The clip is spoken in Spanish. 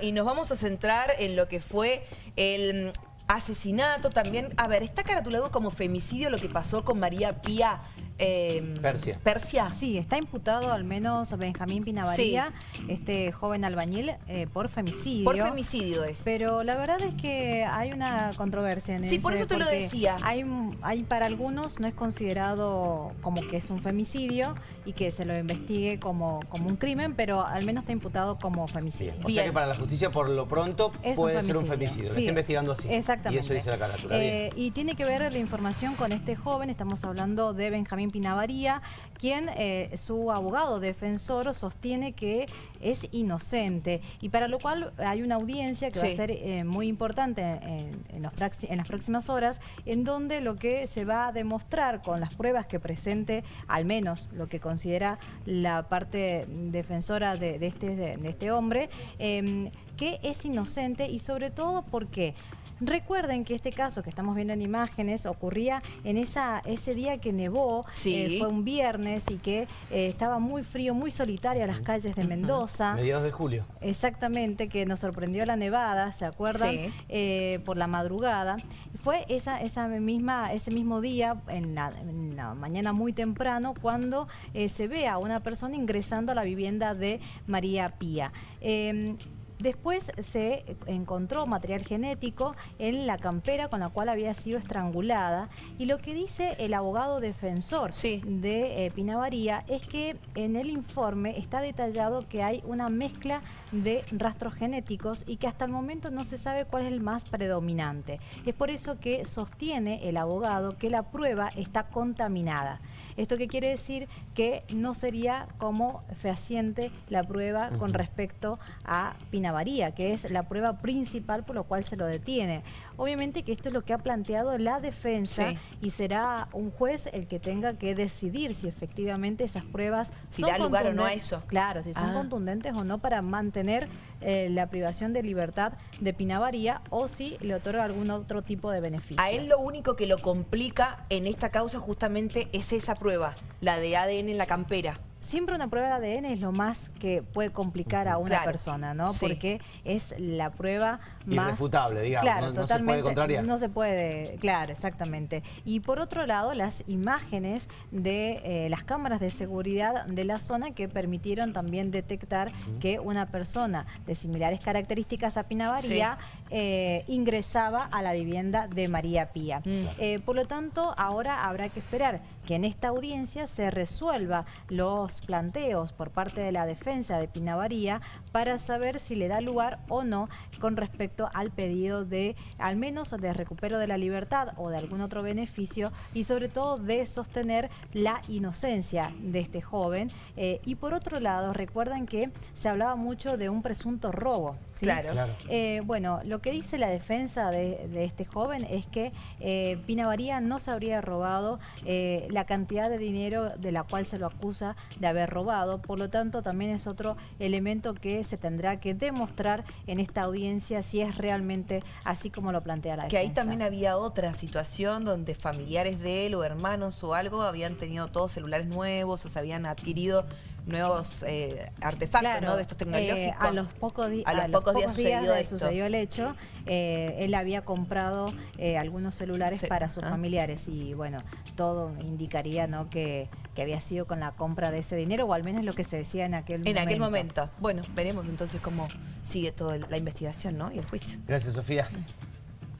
Y nos vamos a centrar en lo que fue el mm, asesinato también. A ver, está caratulado como femicidio lo que pasó con María Pía eh, Persia. Persia. Sí, está imputado al menos Benjamín Pinavaría, este joven albañil, eh, por femicidio. Por femicidio es. Pero la verdad es que hay una controversia en Sí, por eso te lo decía. Hay, hay para algunos no es considerado como que es un femicidio y que se lo investigue como, como un crimen, pero al menos está imputado como femicidio. O sea que para la justicia por lo pronto puede ser un femicidio. Lo está investigando así. Exactamente. Y eso dice la carátula. Eh, y tiene que ver la información con este joven, estamos hablando de Benjamín Pinavaría, quien eh, su abogado defensor sostiene que es inocente. Y para lo cual hay una audiencia que va a ser eh, muy importante en, las próximas horas en donde lo que se va a demostrar con las pruebas que presente, al menos lo que considera la parte defensora de, este, de este hombre, em, que es inocente y sobre todo porque Recuerden que este caso que estamos viendo en imágenes ocurría en esa ese día que nevó, eh, fue un viernes y que eh, estaba muy frío, muy solitaria las calles de Mendoza. Mediados de julio. Exactamente, que nos sorprendió la nevada, ¿se acuerdan? Eh, por la madrugada. Fue esa, esa misma, ese mismo día, en la, mañana muy temprano, cuando se ve a una persona ingresando a la vivienda de María Pía. Después se encontró material genético en la campera con la cual había sido estrangulada y lo que dice el abogado defensor de eh, Pinavaría es que en el informe está detallado que hay una mezcla de rastros genéticos y que hasta el momento no se sabe cuál es el más predominante. Es por eso que sostiene el abogado que la prueba está contaminada. ¿Esto qué quiere decir? Que no sería como fehaciente la prueba con respecto a Pinavaría, que es la prueba principal por lo cual se lo detiene. Obviamente que esto es lo que ha planteado la defensa y será un juez el que tenga que decidir si efectivamente esas pruebas si da lugar o no a eso. Claro, si son ah. contundentes o no para mantener eh, la privación de libertad de Pinavaría o si le otorga algún otro tipo de beneficio. A él lo único que lo complica en esta causa justamente es esa prueba, la de ADN en la campera siempre una prueba de ADN es lo más que puede complicar a una persona, ¿no? Porque es la prueba. Irrefutable, digamos, no, se puede contrariar. No se puede, claro, exactamente. Y por otro lado, las imágenes de eh, las cámaras de seguridad de la zona que permitieron también detectar que una persona de similares características a Pinavaría eh, ingresaba a la vivienda de María Pía. Mm. Eh, por lo tanto, ahora habrá que esperar que en esta audiencia se resuelva los planteos por parte de la defensa de Pinavaría para saber si le da lugar o no con respecto al pedido de, al menos de recupero de la libertad o de algún otro beneficio y sobre todo de sostener la inocencia de este joven. Eh, y por otro lado, recuerdan que se hablaba mucho de un presunto robo. Claro. Eh, bueno, lo que dice la defensa de, este joven es que eh, Pinavaría no se habría robado la cantidad de dinero de la cual se lo acusa de haber robado. Por lo tanto, también es otro elemento que se tendrá que demostrar en esta audiencia si es realmente así como lo plantea la defensa. Que ahí también había otra situación donde familiares de él o hermanos o algo habían tenido todos celulares nuevos o se habían adquirido nuevos eh, artefactos de estos tecnológicos. Eh, a los pocos, a los pocos, días, sucedió, el hecho, eh, él había comprado algunos celulares para sus familiares y bueno, todo indicaría ¿no? que, que, había sido con la compra de ese dinero o al menos lo que se decía en aquel momento. En aquel momento. Bueno, veremos entonces cómo sigue toda la investigación ¿no? y el juicio. Gracias, Sofía.